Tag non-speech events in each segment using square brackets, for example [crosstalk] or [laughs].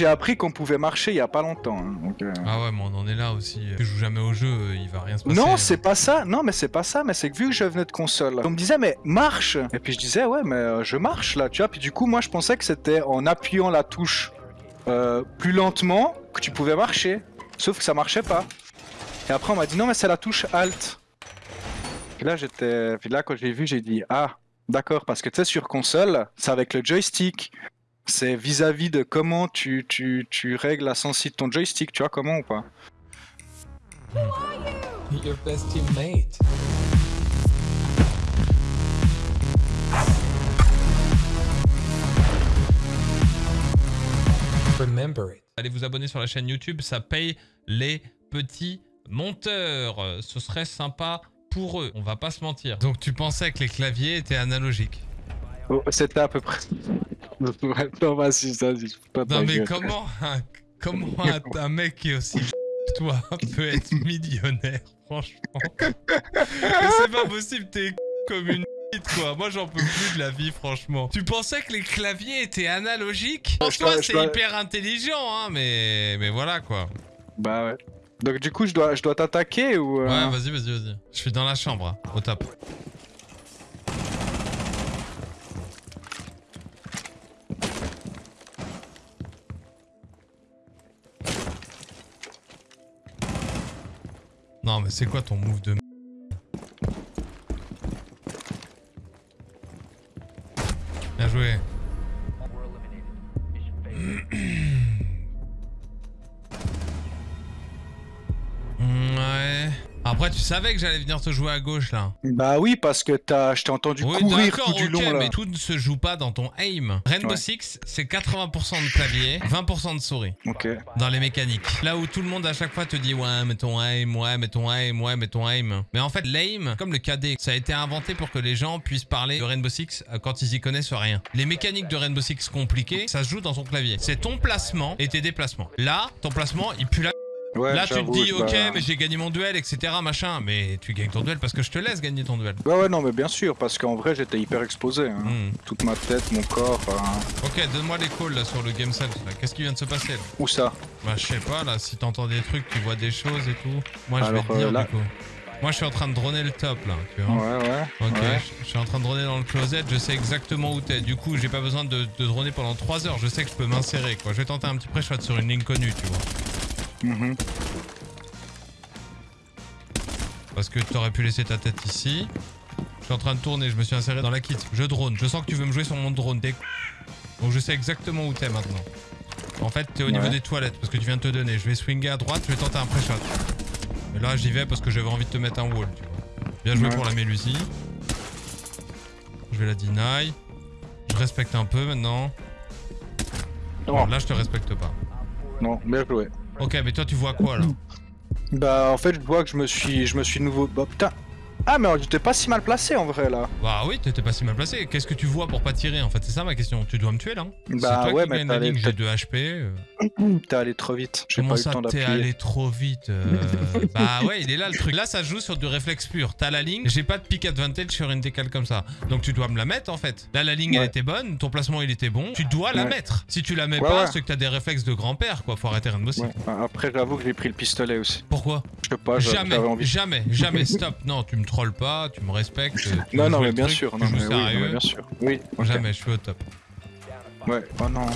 J'ai appris qu'on pouvait marcher il y a pas longtemps. hein, donc, euh. Ah ouais, mais on en est là aussi. Tu joues jamais au jeu, euh, il va rien se passer. Non, c'est pas ça. Non, mais c'est pas ça. Mais c'est que vu que je venais de console, on me disait mais marche. Et puis je disais ouais, mais euh, je marche là, tu vois. Puis du coup, moi, je pensais que c'était en appuyant la touche euh, plus lentement que tu pouvais marcher. Sauf que ça marchait pas. Et après, on m'a dit non, mais c'est la touche Alt. Puis là, j'étais. Puis là, quand j'ai vu, j'ai dit ah, d'accord, parce que tu sais, sur console, c'est avec le joystick. C'est vis-à-vis de comment tu, tu, tu règles la sensibilité de ton joystick, tu vois comment ou pas? Your best teammate. Remember it. Allez vous abonner sur la chaîne YouTube, ça paye les petits monteurs. Ce serait sympa pour eux, on va pas se mentir. Donc tu pensais que les claviers étaient analogiques? Oh, C'était à peu près. Non, vas-y, vas-y, je peux pas Non ta mais comment un, comment [laughs] un, un mec qui est aussi [laughs] toi peut être millionnaire, franchement? [laughs] C'est pas possible, t'es comme une quoi. Moi j'en peux plus de la vie, franchement. Tu pensais que les claviers étaient analogiques? Dois- je c'est hyper intelligent, hein, mais mais voilà quoi. Bah ouais. Donc du coup, je dois, je dois t'attaquer ou... euh, Ouais, vas-y, vas-y, vas-y. Je suis dans la chambre, hein, au top. Non, mais c'est quoi ton move de Bien joué. Savais que j'allais venir te jouer à gauche là. Bah oui, parce que t'as, je t'ai entendu Oui, courir tout du ok, long là. mais tout ne se joue pas dans ton aim. Rainbow Ouais. Six, c'est 80% de clavier, 20% de souris Ok. dans les mécaniques. Là où tout le monde à chaque fois te dit ouais, mais ton aim, ouais, mais ton aim, ouais, mais ton aim. Mais en fait, l'aim, comme le KD, ça a été inventé pour que les gens puissent parler de Rainbow Six euh, quand ils y connaissent rien. Les mécaniques de Rainbow Six compliquées, ça se joue dans ton clavier. C'est ton placement et tes déplacements. Là, ton placement, il pue la Ouais, Là, tu te dis, ok, mais j'ai gagné mon duel, etc., machin. Mais tu gagnes ton duel parce que je te laisse gagner ton duel. Ouais, ouais, non, mais bien sûr, parce qu'en vrai, j'étais hyper exposé. hein. Hmm. Toute ma tête, mon corps. hein. Ok, donne-moi les calls là sur le game self. Qu'est-ce qui vient de se passer là? Où ça? Bah, je sais pas là, si t'entends des trucs, tu vois des choses et tout. Moi, je vais te dire euh, là- du coup. Moi, je suis en train de droner le top là, tu vois. Ouais, ouais. Ok, ouais. je- je suis en train de droner dans le closet, je sais exactement où t'es. Du coup, j'ai pas besoin de, de droner pendant 3 heures, je sais que je peux m'insérer quoi. Je vais tenter un petit pré-shot sur une ligne connue, tu vois. Mhm. Parce que t'aurais pu laisser ta tête ici. Je suis en train de tourner, je me suis inséré dans la kit. Je drone, je sens que tu veux me jouer sur mon drone. Donc je sais exactement où t'es maintenant. En fait, t'es au niveau des toilettes parce que tu viens de te donner. Je vais swinger à droite, je vais tenter un pré-shot. Et là, j'y vais parce que j'avais envie de te mettre un wall, tu vois. Bien joué Ouais. pour la Mélusie. Je vais la deny. Je respecte un peu maintenant. Non, Alors là, je te respecte pas. non, bien joué. Ok, mais toi, tu vois quoi là Bah, en fait, je vois que je me suis, je me suis nouveau. Bah, putain. Ah, mais j'étais pas si mal placé en vrai là. Bah oui, t'étais pas si mal placé. Qu'est-ce que tu vois pour pas tirer en fait? C'est ça ma question. Tu dois me tuer là hein Bah toi ouais, qui mais t'allais- ligne, j'ai 2 HP. euh. [clears throat] T'es allé trop vite. J'ai Comment pas eu le temps t'es allé trop vite euh, [laughs] Bah ouais, il est là le truc. Là, ça joue sur du réflexe pur. T'as la ligne, j'ai pas de pick advantage sur une décale comme ça. Donc tu dois me la mettre en fait. Là, la ligne elle était bonne, ton placement il était bon. Tu dois la mettre. Si tu la mets Ouais, pas, c'est que t'as des réflexes de grand-père quoi. Faut arrêter. Ouais. Bah, Après, j'avoue que j'ai pris le pistolet aussi. Pourquoi? Je sais pas, Jamais, envie. jamais, jamais, [laughs] stop. Non, tu me trolles pas, tu me respectes. tu Non, non, mais bien truc, sûr. Non, mais oui, non, mais bien sûr. Oui. Jamais, je suis au top. Ouais. Oh non.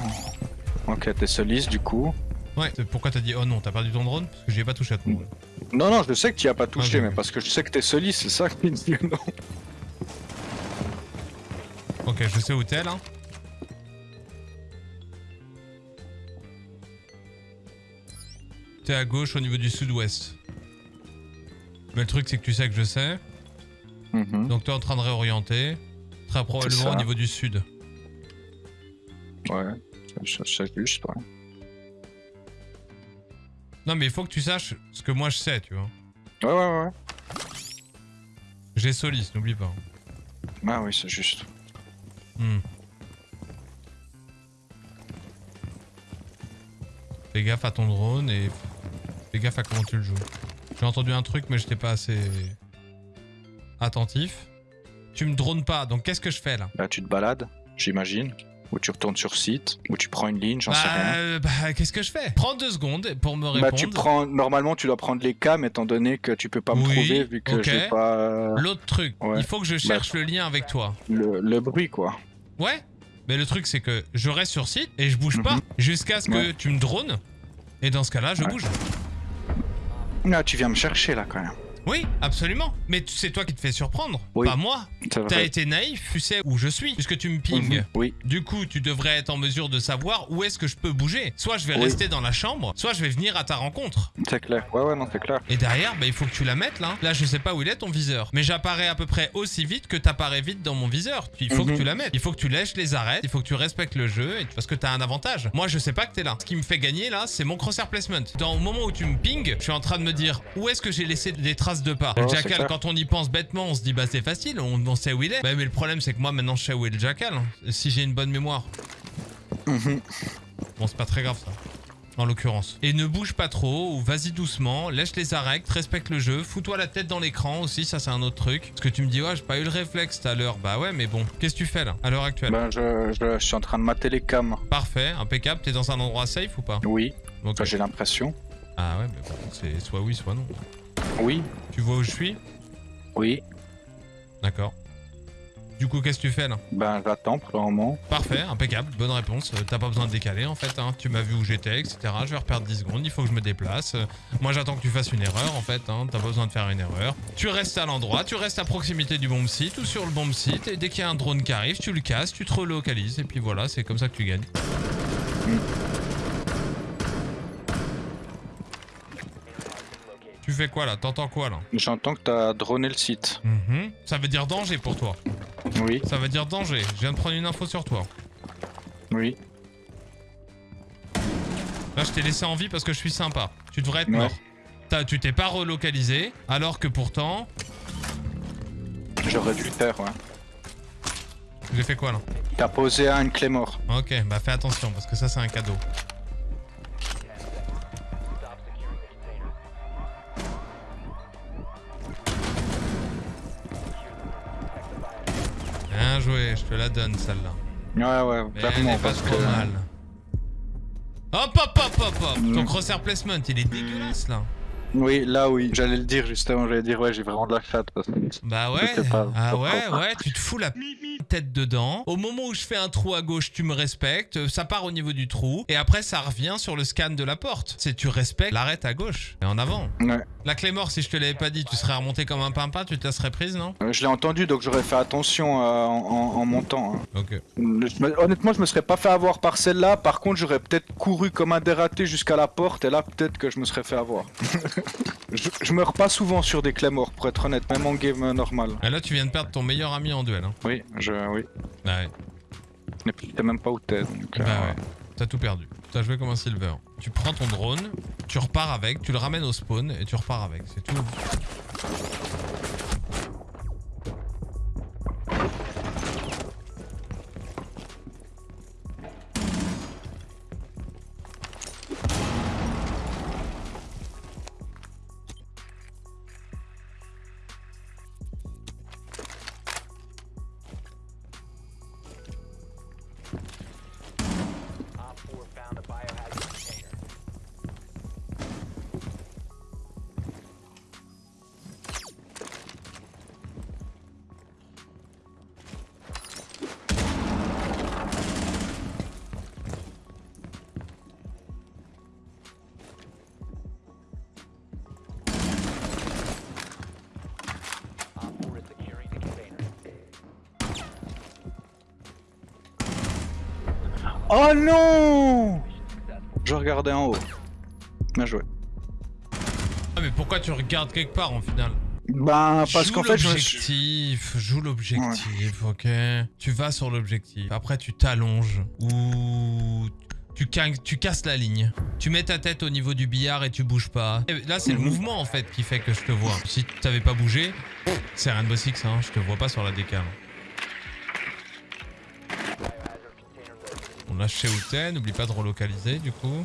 Ok, t'es soliste du coup. Ouais, pourquoi t'as dit oh non, t'as perdu ton drone? Parce que j'y ai pas touché à ton drone. Non, non, je sais que tu y as pas touché, Ah, mais oui. parce que je sais que t'es soliste, c'est ça qui me dit non. Ok, je sais où t'es là. T'es à gauche au niveau du sud-ouest. Mais le truc c'est que tu sais que je sais. Mhm. Donc t'es en train de réorienter. Très probablement au niveau du sud. Ouais. Je sais juste, ouais. Non mais il faut que tu saches ce que moi je sais, tu vois. Ouais, ouais, ouais. J'ai Solis, n'oublie pas. Ah oui, c'est juste. Hmm. Fais gaffe à ton drone et fais gaffe à comment tu le joues. J'ai entendu un truc mais j'étais pas assez attentif. Tu me drones pas, donc qu'est-ce que je fais là? Là, tu te balades, j'imagine. Ou tu retournes sur site, ou tu prends une ligne, j'en sais Bah, rien. euh, bah, qu'est-ce que je fais? Prends deux secondes pour me répondre. Bah, tu prends, normalement, tu dois prendre les cams étant donné que tu peux pas me Oui, trouver vu que j'ai pas euh, L'autre truc, Ouais. il faut que je cherche le lien avec toi. le, le bruit, quoi. Ouais Mais le truc, c'est que je reste sur site et je bouge pas Mhm. jusqu'à ce que Ouais. tu me drones. Et dans ce cas-là, je Ouais. bouge. Là, tu viens me chercher, là, quand même. Oui, absolument. Mais c'est toi qui te fais surprendre, Oui. pas moi. T'as été naïf, tu sais où je suis, puisque tu me pinges. Mhm. Oui, Du coup, tu devrais être en mesure de savoir où est-ce que je peux bouger. Soit je vais Oui. rester dans la chambre, soit je vais venir à ta rencontre. c'est clair. Ouais, ouais, non, c'est clair. Et derrière, bah, il faut que tu la mettes là. Là, je sais pas où il est ton viseur. Mais j'apparais à peu près aussi vite que t'apparais vite dans mon viseur. Il faut Mhm. que tu la mettes. Il faut que tu lèches les arêtes. Il faut que tu respectes le jeu. Et parce que t'as un avantage. Moi, je sais pas que t'es là. Ce qui me fait gagner là, c'est mon crosshair placement. Dans le moment où tu me ping, je suis en train de me dire où est-ce que j'ai laissé des traces de pas. Le jackal, quand on y pense bêtement, on se dit bah c'est facile, on, on sait où il est. Bah, mais le problème, c'est que moi maintenant, je sais où est le jackal. Si j'ai une bonne mémoire. Mhm. Bon, c'est pas très grave ça. En l'occurrence. Et ne bouge pas trop, ou vas-y doucement, lèche les arêtes, respecte le jeu, fous-toi la tête dans l'écran aussi, ça c'est un autre truc. Parce que tu me dis, ouais, j'ai pas eu le réflexe tout à l'heure. Bah ouais, mais bon, qu'est-ce que tu fais là, à l'heure actuelle? Ben, je, je, je suis en train de mater les cams. Parfait, impeccable, t'es dans un endroit safe ou pas? Oui, Ok. enfin, j'ai l'impression. Ah ouais, mais bon, c'est soit oui, soit non. Oui, Tu vois où je suis? Oui. D'accord. Du coup, qu'est-ce que tu fais là? Ben, j'attends pour le moment. Parfait, impeccable, bonne réponse. Euh, T'as pas besoin de décaler en fait, hein. tu m'as vu où j'étais, etc. Je vais reperdre 10 secondes, il faut que je me déplace. Euh, Moi j'attends que tu fasses une erreur en fait, hein. t'as pas besoin de faire une erreur. Tu restes à l'endroit, tu restes à proximité du bomb site ou sur le bomb site, et dès qu'il y a un drone qui arrive, tu le casses, tu te relocalises, et puis voilà, c'est comme ça que tu gagnes. Tu fais quoi là T'entends quoi là J'entends que t'as droné le site. Mhm. Ça veut dire danger pour toi. Oui, Ça veut dire danger. Je viens de prendre une info sur toi. oui. Là, je t'ai laissé en vie parce que je suis sympa. Tu devrais être Ouais. mort. Tu t'es pas relocalisé, alors que pourtant, J'aurais dû le faire, ouais. j'ai fait quoi là T'as posé à une clé mort. Ok, bah fais attention parce que ça c'est un cadeau. Je te la donne celle-là. Ouais, ouais, Mais elle clairement, est pas parce trop que... mal. Hop hop hop hop hop Ton crosshair placement, il est dégueulasse là. Oui, là, oui. J'allais le dire, justement. J'allais dire, ouais, j'ai vraiment de la chatte. Parce que... Bah ouais, pas. ah ouais, ouais, tu te fous la tête dedans. Au moment où je fais un trou à gauche, tu me respectes, ça part au niveau du trou, et après ça revient sur le scan de la porte. C'est tu respectes l'arrête à gauche, et en avant. Ouais. La clé mort, si je te l'avais pas dit, tu serais remonté comme un pimpin, tu te la serais prise, non? Euh, Je l'ai entendu, donc j'aurais fait attention euh, en, en- en montant. hein. Ok. Honnêtement, je me serais pas fait avoir par celle-là. Par contre, j'aurais peut-être couru comme un dératé jusqu'à la porte, et là, peut-être que je me serais fait avoir. [laughs] je, je meurs pas souvent sur des clés morts, pour être honnête, même en game euh, normal. Et là, tu viens de perdre ton meilleur ami en duel. Hein. Oui, je, oui. Bah ouais. Et puis, t'es même pas où t'es, donc... euh, Bah ouais. T'as tout perdu. T'as joué comme un silver. Tu prends ton drone, tu repars avec, tu le ramènes au spawn, et tu repars avec. C'est tout. Oh non Je regardais en haut. Bien joué. Ah mais pourquoi tu regardes quelque part en final Ben, parce qu'en fait, je l'objectif, joue l'objectif, ok. Tu vas sur l'objectif. Après, tu t'allonges ou tu, ca- tu casses la ligne. Tu mets ta tête au niveau du billard et tu bouges pas. Et là, c'est le Mhm. mouvement en fait qui fait que je te vois. Si tu t'avais pas bougé, c'est Rainbow Six, hein, je te vois pas sur la décale. Lâche chez où t'es, n'oublie pas de relocaliser du coup.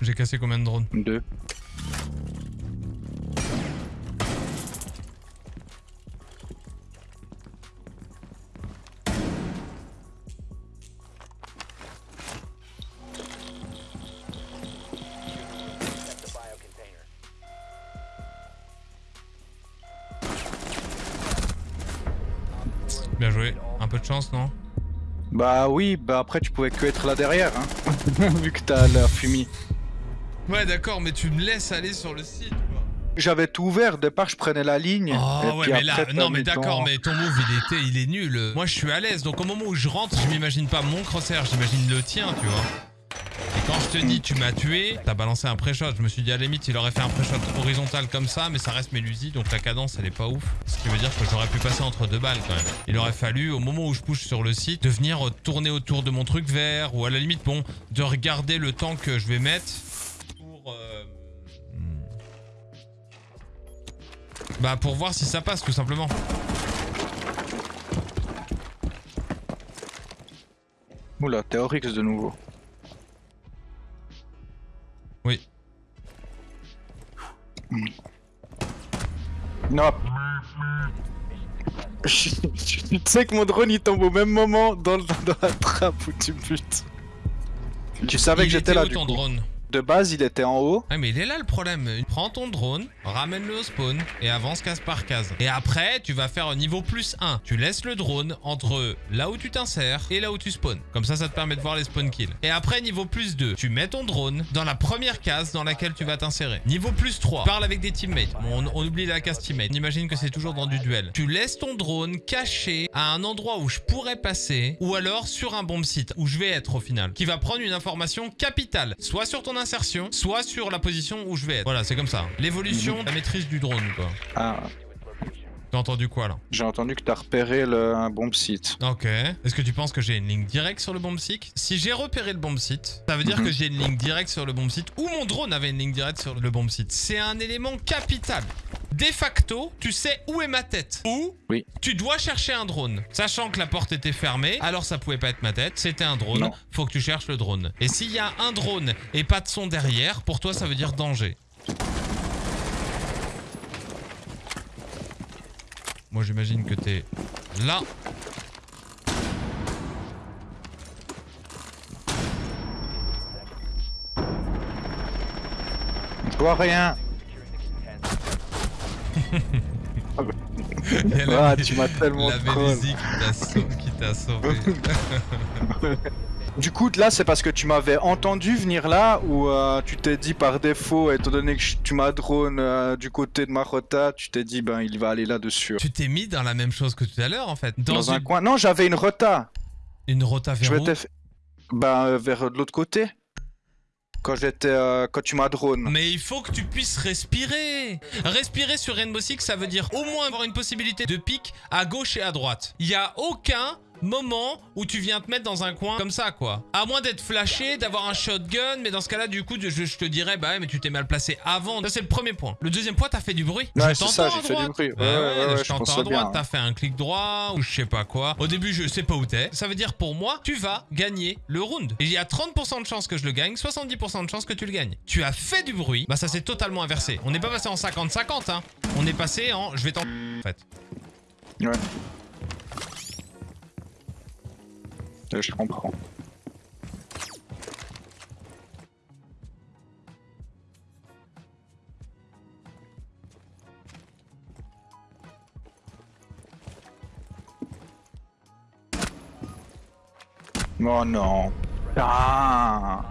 J'ai cassé combien de drones? Deux. Bien joué. Un peu de chance, non? Bah oui, bah après tu pouvais que être là derrière, hein. [laughs] Vu que t'as la fumée. Ouais, d'accord, mais tu me laisses aller sur le site, quoi. J'avais tout ouvert, au départ je prenais la ligne. Oh et ouais, puis mais là, non, mais d'accord, mais ton move, il était, il est nul. Moi, je suis à l'aise, donc au moment où je rentre, je m'imagine pas mon crosshair, j'imagine le tien, tu vois. Je tu m'as tué, t'as balancé un pré-shot. Je me suis dit à la limite il aurait fait un pré-shot horizontal comme ça, mais ça reste Mélusi, donc la cadence elle est pas ouf. Ce qui veut dire que j'aurais pu passer entre deux balles quand même. Il aurait fallu, au moment où je push sur le site, de venir euh, tourner autour de mon truc vert, ou à la limite, bon, de regarder le temps que je vais mettre pour... euh, hmm. Bah pour voir si ça passe tout simplement. Oula, t'es Oryx de nouveau. Non. [laughs] tu sais que mon drone il tombe au même moment dans, le- dans la trappe où tu butes. Tu savais que j'étais était là où du ton coup. drone? De base il était en haut. Ah mais il est là le problème. Prends ton drone, ramène-le au spawn et avance case par case. Et après, tu vas faire un niveau plus 1. Tu laisses le drone entre là où tu t'insères et là où tu spawns. Comme ça, ça te permet de voir les spawn kills. Et après, niveau plus 2, tu mets ton drone dans la première case dans laquelle tu vas t'insérer. Niveau plus 3, parle avec des teammates. On, oublie la case teammate. On imagine que c'est toujours dans du duel. Tu laisses ton drone caché à un endroit où je pourrais passer ou alors sur un bomb site où je vais être au final. Qui va prendre une information capitale. Soit sur ton insertion, soit sur la position où je vais être. Voilà, c'est comme ça. L'évolution, la maîtrise du drone, quoi. Ah, T'as entendu quoi, là j'ai entendu que t'as repéré le, un bomb site. Ok. Est-ce que tu penses que j'ai une ligne directe sur le bomb site? Si j'ai repéré le bomb site, ça veut dire Mhm. que j'ai une ligne directe sur le bomb site ou mon drone avait une ligne directe sur le bomb site. C'est un élément capital. De facto, tu sais où est ma tête. Ou Oui. tu dois chercher un drone. Sachant que la porte était fermée, alors ça pouvait pas être ma tête, c'était un drone. Non. Faut que tu cherches le drone. Et s'il y a un drone et pas de son derrière, pour toi ça veut dire danger. Moi j'imagine que t'es là. Je vois rien. [laughs] Ah, tu m'as tellement La sau- qui t'a [laughs] sauvé. [laughs] Du coup, là, c'est parce que tu m'avais entendu venir là ou euh, tu t'es dit par défaut, étant donné que tu m'as drone euh, du côté de Marota, tu t'es dit, ben, il va aller là-dessus. tu t'es mis dans la même chose que tout à l'heure en fait. Dans, Dans un coin. Non, j'avais une rota. une rota Je vers où fait- Ben, euh, vers de l'autre côté. Quand j'étais. quand tu m'as drone. Mais il faut que tu puisses respirer. Respirer sur Rainbow Six, ça veut dire au moins avoir une possibilité de pic à gauche et à droite. Il y a aucun moment où tu viens te mettre dans un coin comme ça quoi. À moins d'être flashé, d'avoir un shotgun, mais dans ce cas-là du coup je, je te dirais bah ouais mais tu t'es mal placé avant. Ça c'est le premier point. Le deuxième point t'as fait du bruit. Ouais, Je c'est ça, t'entends j'ai à fait du droite. bruit. Ouais, Ouais, ouais, je t'entends à droite, t'as fait un clic droit ou je sais pas quoi. Au début je sais pas où t'es. Ça veut dire pour moi tu vas gagner le round. Et il y a 30% de chances que je le gagne, 70% de chances que tu le gagnes. Tu as fait du bruit, bah ça s'est totalement inversé. On n'est pas passé en 50-50 hein. On est passé en je vais t'en en fait. Ouais. Je comprends. Oh non. Ah,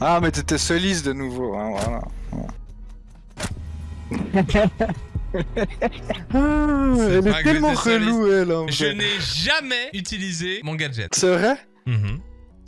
ah mais t'étais soliste de nouveau, hein. [laughs] Ah, elle est tellement relou, elle, en Je n'ai jamais utilisé mon gadget. C'est vrai? Mhm.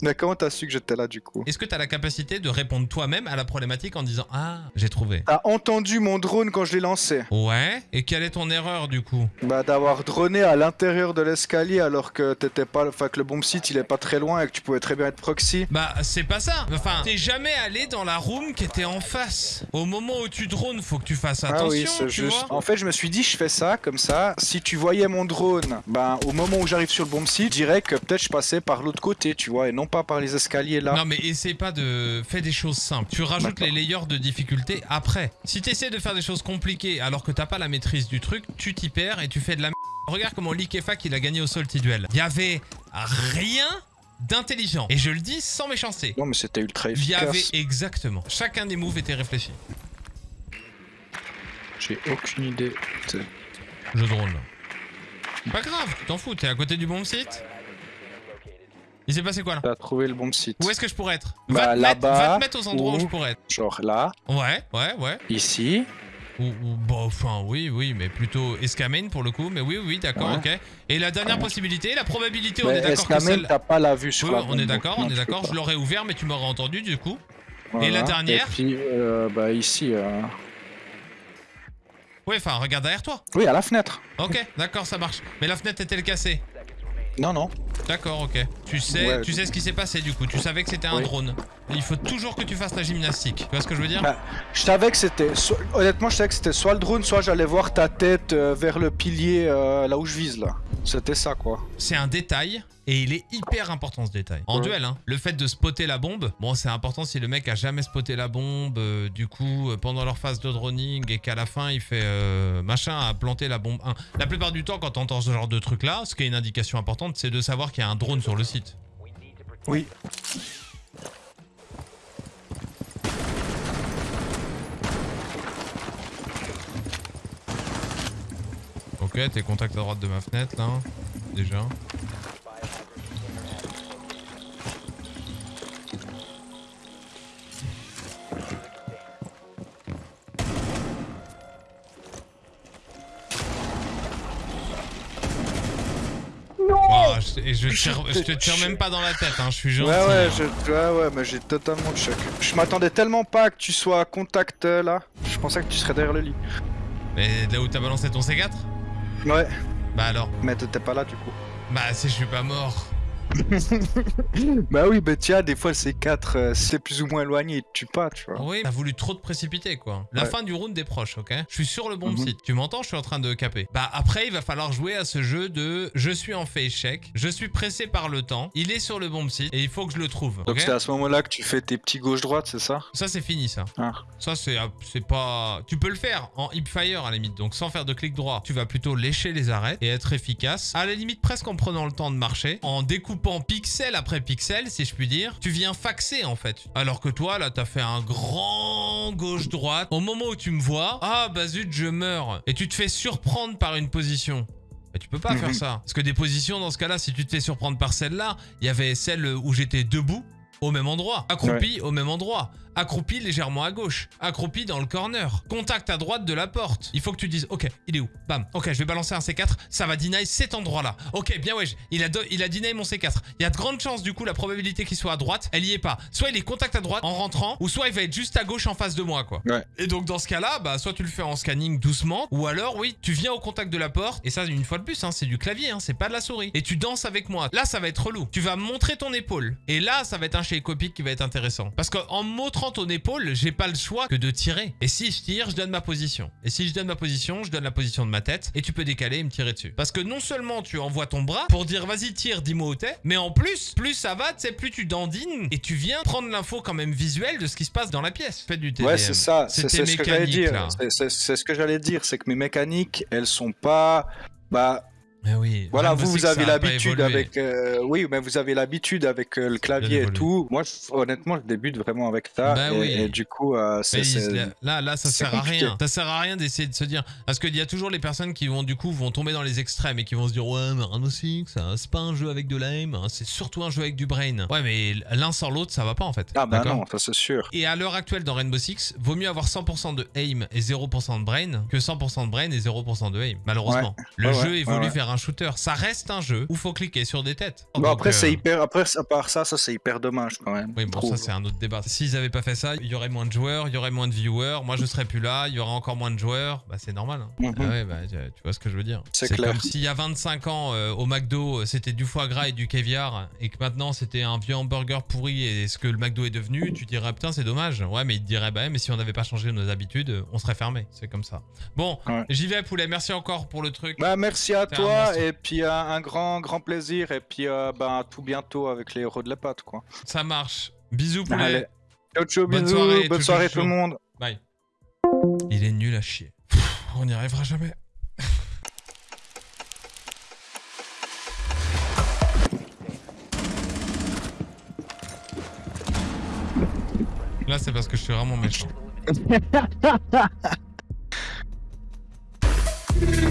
Mais comment t'as su que j'étais là du coup Est-ce que tu as la capacité de répondre toi-même à la problématique en disant Ah, j'ai trouvé T'as entendu mon drone quand je l'ai lancé Ouais, et quelle est ton erreur du coup Bah d'avoir droné à l'intérieur de l'escalier alors que t'étais pas, enfin que le bomb site il est pas très loin et que tu pouvais très bien être proxy. Bah, c'est pas ça. Enfin, t'es jamais allé dans la room qui était en face. Au moment où tu drones, faut que tu fasses attention, ah oui, c'est juste. vois. En fait, je me suis dit, je fais ça comme ça. Si tu voyais mon drone, ben au moment où j'arrive sur le bomb site, je dirais que peut-être je passais par l'autre côté, tu vois, et non pas par les escaliers là. Non mais essaie pas de... Fais des choses simples. Tu rajoutes les layers de difficulté après. Si t'essaies de faire des choses compliquées alors que t'as pas la maîtrise du truc, tu t'y perds et tu fais de la m***. Regarde comment Likefak il a gagné au Salty Duel. Il y avait rien d'intelligent. Et je le dis sans méchanceté. Non mais c'était ultra Il y avait efficace. exactement. Chacun des moves était réfléchi. J'ai aucune idée. Je drone là. Pas grave, tu t'en fous, t'es à côté du bon site Il s'est passé quoi là T'as trouvé le bon site. Où est-ce que je pourrais être Bah, va, te mettre, va te mettre aux endroits où je pourrais être. Genre là, Ouais, ouais, ouais. ici. Ou, ou bah, enfin, oui, oui, mais plutôt escamane pour le coup. Mais oui, oui, d'accord, Ouais. ok. Et la dernière Ouais. possibilité, la probabilité, on est d'accord que celle... t'as pas la vue sur Oui, la on est d'accord, on est d'accord. Je l'aurais ouvert, mais tu m'aurais entendu du coup. Voilà. la dernière Et puis, euh, bah ici. euh, Ouais, enfin, regarde derrière toi. Oui, à la fenêtre. Ok, d'accord, ça marche. Mais la fenêtre est-elle cassée? Non, non. D'accord, ok. Tu sais, Ouais. tu sais ce qui s'est passé du coup. Tu savais que c'était un Oui. drone. Il faut toujours que tu fasses la gymnastique. Tu vois ce que je veux dire Bah, Je savais que c'était. so- Honnêtement, je savais que c'était soit le drone, soit j'allais voir ta tête euh, vers le pilier euh, là où je vise là. C'était ça quoi. C'est un détail et il est hyper important ce détail. En Ouais. duel, hein, le fait de spotter la bombe, bon, c'est important si le mec a jamais spoté la bombe, euh, du coup, pendant leur phase de droning et qu'à la fin il fait machin à planter la bombe 1. La plupart du temps, quand t'entends ce genre de truc là, ce qui est une indication importante, c'est de savoir qu'il y a un drone sur le site. Oui. Ok, t'es contact à droite de ma fenêtre là, déjà. Je, et je, tire, je te tire même pas dans la tête, hein, je suis gentil. Ouais, ouais, je... ouais, ouais, mais j'ai totalement le choc. Je m'attendais tellement pas que tu sois à contact euh, là. Je pensais que tu serais derrière le lit. Mais là où t'as balancé ton C4 Ouais, Bah alors mais t'étais pas là du coup. Bah si je suis pas mort. Bah oui, bah tiens, des fois le C4, euh, c'est plus ou moins éloigné, il te tue pas, tu vois. Oui, t'as voulu trop te précipiter quoi. La Ouais. fin du round est proche, ok? Je suis sur le bon Mhm. site. Tu m'entends? Je suis en train de caper. Bah après, il va falloir jouer à ce jeu de je suis en face check, je suis pressé par le temps, il est sur le bon site et il faut que je le trouve. Donc c'est à ce moment-là que tu fais tes petits gauche-droite, c'est ça? Ça c'est fini ça. Ah. Ça c'est c'est pas tu peux le faire en hipfire à la limite. Donc sans faire de clic droit, tu vas plutôt lécher les arêtes et être efficace. À la limite presque en prenant le temps de marcher, en découpant pixel après pixel si je puis dire. Tu viens faxer en fait. Alors que toi là t'as fait un grand gauche droite. Au moment où tu me vois, ah bah zut je meurs et tu te fais surprendre par une position. Mais tu peux pas Mhm. faire ça. Parce que des positions dans ce cas-là, si tu te fais surprendre par celle-là, il y avait celle où j'étais debout au même endroit, accroupi au même endroit, accroupi légèrement à gauche, accroupi dans le corner, contact à droite de la porte. Il faut que tu dises, ok, il est où? Bam, ok, je vais balancer un C4, ça va deny cet endroit-là. Ok, bien wesh, il a, il a deny mon C4. Il y a de grandes chances, du coup, la probabilité qu'il soit à droite, elle y est pas. Soit il est contact à droite en rentrant, ou soit il va être juste à gauche en face de moi, quoi. Ouais. Et donc, dans ce cas-là, bah, soit tu le fais en scanning doucement, ou alors, oui, tu viens au contact de la porte, et ça, une fois de plus, hein, c'est du clavier, hein, c'est pas de la souris. Et tu danses avec moi. Là, ça va être relou. Tu vas montrer ton épaule. Et là, ça va être un chez copique qui va être intéressant. Parce qu'en montrant 30 épaule, j'ai pas le choix que de tirer. Et si je tire, je donne ma position. Et si je donne ma position, je donne la position de ma tête. Et tu peux décaler et me tirer dessus. Parce que non seulement tu envoies ton bras pour dire vas-y tire, dis-moi où t'es. Mais en plus, plus ça va, tu sais, plus tu dandines et tu viens prendre l'info quand même visuelle de ce qui se passe dans la pièce. Faites du TDM. Ouais, c'est ça. C'est ce que j'allais dire. C'est ce que j'allais dire. C'est que mes mécaniques, elles sont pas... Bah, mais oui. voilà, vous, vous avez l'habitude avec. euh, oui, mais vous avez l'habitude avec euh, le clavier et tout. Moi, je- honnêtement, je débute vraiment avec ça. Bah et, oui. et du coup, euh, c'est. Là- là, ça sert à rien. Ça sert à rien d'essayer de se dire. Parce qu'il y a toujours les personnes qui vont, du coup, vont tomber dans les extrêmes et qui vont se dire Ouais, mais Rainbow Six, c'est pas un jeu avec de l'aim, hein, c'est surtout un jeu avec du brain. Ouais, mais l'un sans l'autre, ça va pas en fait. Ah, bah non, ça c'est sûr. Et à l'heure actuelle dans Rainbow Six, vaut mieux avoir 100% de aim et 0% de brain que 100% de brain et 0% de aim. Malheureusement, le Ouais, jeu évolue ouais. vers un shooter. Ça reste un jeu où faut cliquer sur des têtes. Bon, Donc, après, euh, c'est hyper. Après, à part ça, ça c'est hyper dommage quand même. Oui, bon, ça c'est un autre débat. S'ils avaient pas fait ça, il y aurait moins de joueurs, il y aurait moins de viewers, moi je serais plus là, il y aurait encore moins de joueurs. Bah c'est normal. hein. Mhm. Ah ouais, bah tu vois ce que je veux dire. C'est clair. comme s'il y a 25 ans euh, au McDo, euh, c'était du foie gras et du caviar et que maintenant c'était un vieux hamburger pourri et ce que le McDo est devenu, tu dirais putain, c'est dommage. Ouais, mais il te dirait bah mais si on n'avait pas changé nos habitudes, euh, on serait fermé. C'est comme ça. Bon, Ouais. j'y vais poulet, merci encore pour le truc. Bah, merci à toi. Et puis euh, un grand, grand plaisir, et puis euh, ben, à tout bientôt avec les héros de la pâte, quoi. Ça marche. Bisous, poulet. Allez. Ciao, ciao, Bonne bisous, soirée, bonne soirée tout le monde. Bye. Il est nul à chier. Pff, on n'y arrivera jamais. [laughs] Là, c'est parce que je suis vraiment méchant. [laughs]